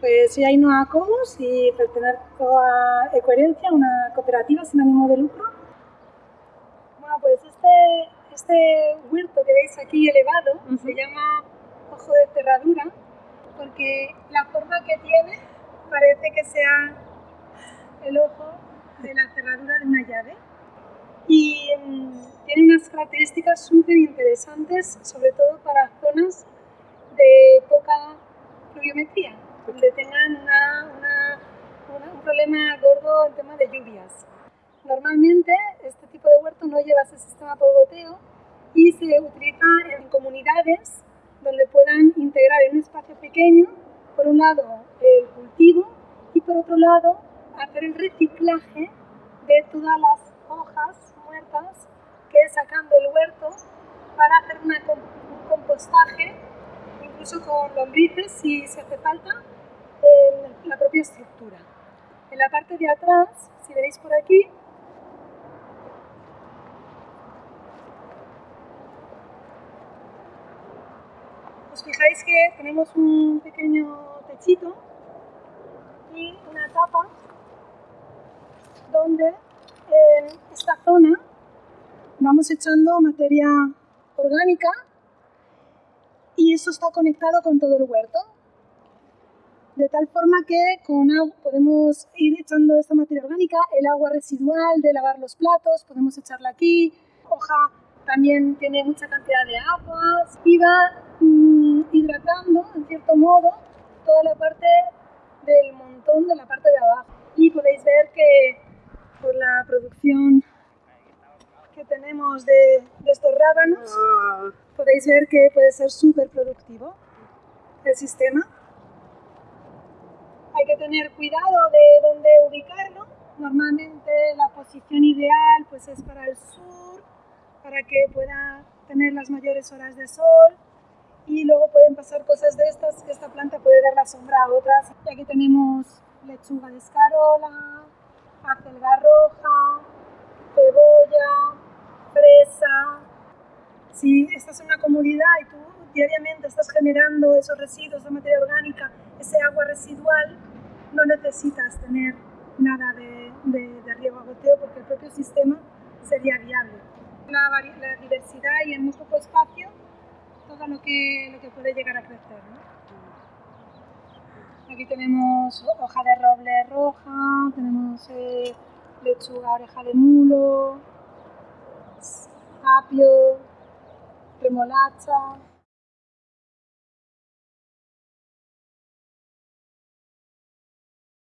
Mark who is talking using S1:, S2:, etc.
S1: Pues soy Ainhoa Comus y pertenezco a Ecoherencia, una cooperativa sin ánimo de lucro. Bueno, pues este, este huerto que veis aquí elevado se llama ojo de cerradura porque la forma que tiene parece que sea el ojo de la cerradura de una llave. Y mm, tiene unas características súper interesantes, sobre todo para zonas de poca pluviometría donde tengan un problema gordo en tema de lluvias. Normalmente este tipo de huerto no lleva ese sistema por goteo y se utiliza en comunidades donde puedan integrar en un espacio pequeño, por un lado el cultivo y por otro lado hacer el reciclaje de todas las hojas muertas que sacan del huerto para hacer un compostaje, incluso con lombrices si se hace falta, la propia estructura. En la parte de atrás, si veréis por aquí, os fijáis que tenemos un pequeño techito y una tapa donde en esta zona vamos echando materia orgánica y eso está conectado con todo el huerto de tal forma que con agua podemos ir echando esta materia orgánica, el agua residual de lavar los platos, podemos echarla aquí, hoja también tiene mucha cantidad de agua y va mm, hidratando en cierto modo toda la parte del montón de la parte de abajo. Y podéis ver que por la producción que tenemos de, de estos rábanos, podéis ver que puede ser súper productivo el sistema. Hay que tener cuidado de dónde ubicarlo. Normalmente la posición ideal pues es para el sur, para que pueda tener las mayores horas de sol y luego pueden pasar cosas de estas, que esta planta puede dar la sombra a otras. Y aquí tenemos lechuga de escarola, acelga roja, cebolla, fresa. Si estás en una comunidad y tú diariamente estás generando esos residuos de materia orgánica, ese agua residual, no necesitas tener nada de, de, riego a goteo porque el propio sistema sería viable. La, la, diversidad y en muy poco espacio todo lo que, lo que puede llegar a crecer. Aquí tenemos hoja de roble roja, tenemos eh, lechuga oreja de mulo, apio, remolacha,